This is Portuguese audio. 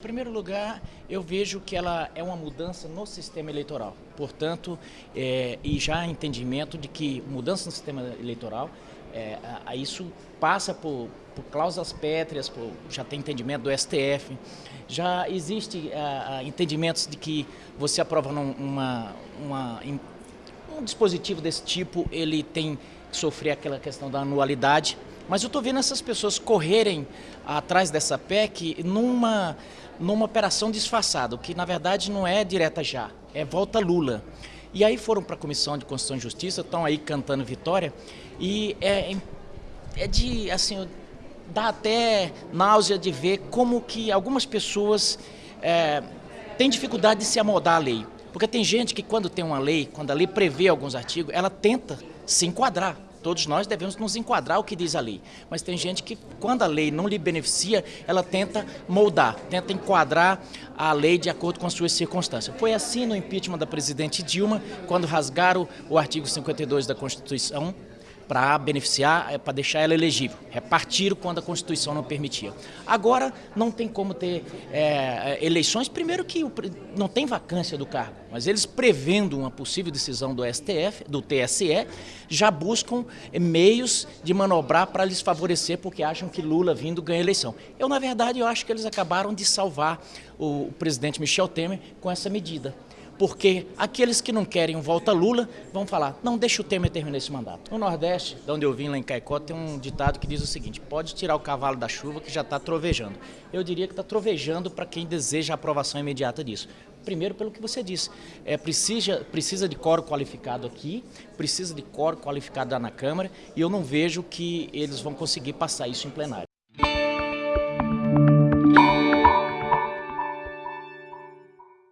Em primeiro lugar, eu vejo que ela é uma mudança no sistema eleitoral. Portanto, é, e já entendimento de que mudança no sistema eleitoral, é, a, a isso passa por, por cláusulas pétreas, por, já tem entendimento do STF, já existe a, entendimentos de que você aprova uma, uma, um dispositivo desse tipo, ele tem que sofrer aquela questão da anualidade, mas eu estou vendo essas pessoas correrem atrás dessa PEC numa, numa operação disfarçada, que na verdade não é direta já, é volta Lula. E aí foram para a Comissão de Constituição e Justiça, estão aí cantando vitória, e é, é de, assim, dá até náusea de ver como que algumas pessoas é, têm dificuldade de se amoldar à lei. Porque tem gente que quando tem uma lei, quando a lei prevê alguns artigos, ela tenta se enquadrar. Todos nós devemos nos enquadrar o que diz a lei. Mas tem gente que, quando a lei não lhe beneficia, ela tenta moldar, tenta enquadrar a lei de acordo com as suas circunstâncias. Foi assim no impeachment da presidente Dilma, quando rasgaram o artigo 52 da Constituição, para beneficiar, é, para deixar ela elegível. Repartiram quando a Constituição não permitia. Agora não tem como ter é, eleições, primeiro que não tem vacância do cargo, mas eles prevendo uma possível decisão do STF, do TSE, já buscam meios de manobrar para lhes favorecer, porque acham que Lula vindo ganha eleição. Eu, na verdade, eu acho que eles acabaram de salvar o presidente Michel Temer com essa medida porque aqueles que não querem um volta Lula vão falar, não, deixa o Temer terminar esse mandato. No Nordeste, de onde eu vim, lá em Caicó, tem um ditado que diz o seguinte, pode tirar o cavalo da chuva que já está trovejando. Eu diria que está trovejando para quem deseja a aprovação imediata disso. Primeiro, pelo que você disse, é, precisa, precisa de coro qualificado aqui, precisa de coro qualificado lá na Câmara, e eu não vejo que eles vão conseguir passar isso em plenário.